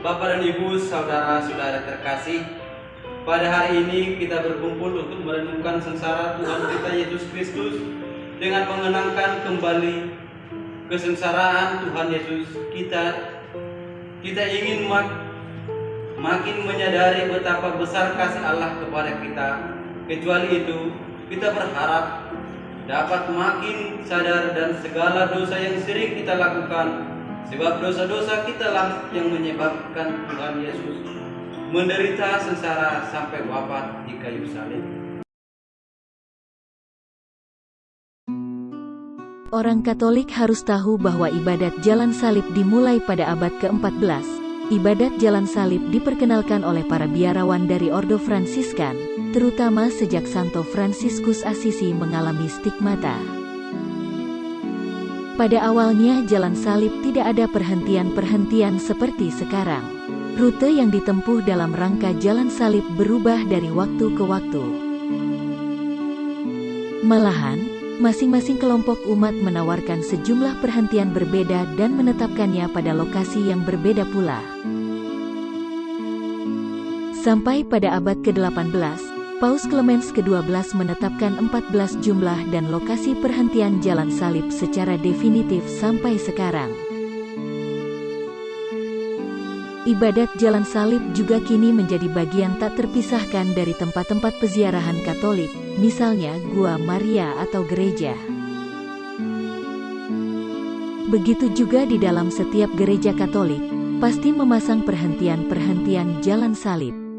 Bapak dan Ibu, saudara-saudara terkasih, pada hari ini kita berkumpul untuk merenungkan sengsara Tuhan kita Yesus Kristus dengan mengenangkan kembali kesengsaraan Tuhan Yesus kita. Kita ingin mak makin menyadari betapa besar kasih Allah kepada kita. Kecuali itu, kita berharap dapat makin sadar dan segala dosa yang sering kita lakukan sebab dosa-dosa kita lah yang menyebabkan Tuhan Yesus menderita sengsara sampai wafat di kayu salib. Orang Katolik harus tahu bahwa ibadat jalan salib dimulai pada abad ke-14. Ibadat jalan salib diperkenalkan oleh para biarawan dari Ordo Fransiskan, terutama sejak Santo Fransiskus Assisi mengalami stigmata. Pada awalnya jalan salib tidak ada perhentian-perhentian seperti sekarang. Rute yang ditempuh dalam rangka jalan salib berubah dari waktu ke waktu. Malahan, masing-masing kelompok umat menawarkan sejumlah perhentian berbeda dan menetapkannya pada lokasi yang berbeda pula. Sampai pada abad ke-18, Paus Clemens ke-12 menetapkan 14 jumlah dan lokasi perhentian jalan salib secara definitif sampai sekarang. Ibadat jalan salib juga kini menjadi bagian tak terpisahkan dari tempat-tempat peziarahan Katolik, misalnya Gua Maria atau gereja. Begitu juga di dalam setiap gereja Katolik, pasti memasang perhentian-perhentian jalan salib.